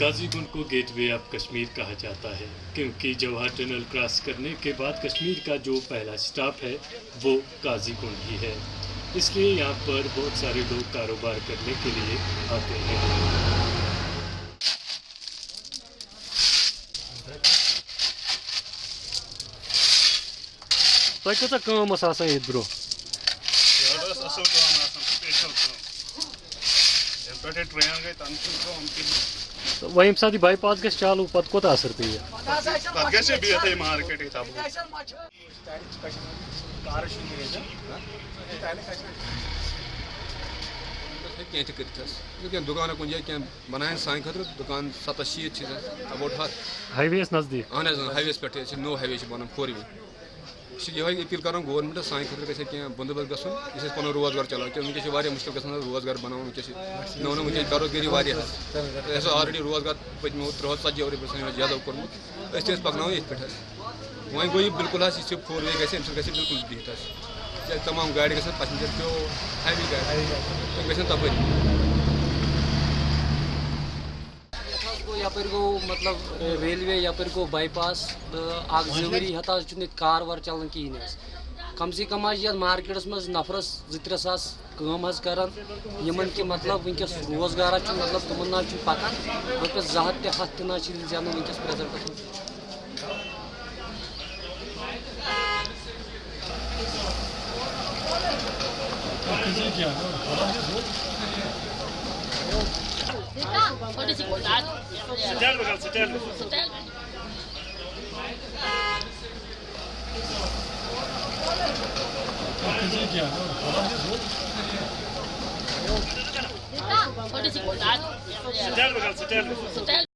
काजीगुंड को gateway of Kashmir कहा जाता है क्योंकि जवाहर टनल क्रॉस करने के बाद कश्मीर का जो पहला स्टॉप है वो काजीगुंड ही है। इसलिए यहाँ पर बहुत सारे लोग कारोबार करने के लिए आते हैं। तोह कत कम आसान ये bro? Yolda asıl kıvam aslında, special kıvam. Yem पे ट्रेन गई तन कम तो वह यम सात बाईपास गि चालू पे कोत असर पे तथ गसे बिहत मार्केट तब कह कर दुकान कुछ जाए क्या बनाए सान खतर दुकान सत शीत अबाउट हथ हाईवे नज़दीक अहन हाईवे पे नो हाईवे बन फोर वे ये अपील कर गवर्नमेंट सान गए क्या बंदोबस्त गन इस पुन रोज़गार चलान क्या वनस मुश्किल ग रोज़गार बना वनस मे वो वनस बेरोजगारी वाह ऑलरेडी रोज़गार पत्मो त्रुह ती वरी कोर्मुत पकन ये पे वो गो बिल्कुल यह फोर वे गए बिल्कुल बिहत तमाम गाड़ी गए पैसेंजर पे हैवी गाड़ी गए तपरी यप गो मतलब रेलवे यप गो बाईपास जवरी हत कार वार चलान कहें कम से कम ये मार्केटस मज नफरस जि सास कम करान कि मतलब वनकस रोज़गार मतलब तुम ना पकान रोपस जह हथ हथ तह जान वनकस प्रेजेंटस de dificuldade. Setembro, Galo, setembro. Setembro. Então, com dificuldade. Setembro, Galo, setembro. Setembro.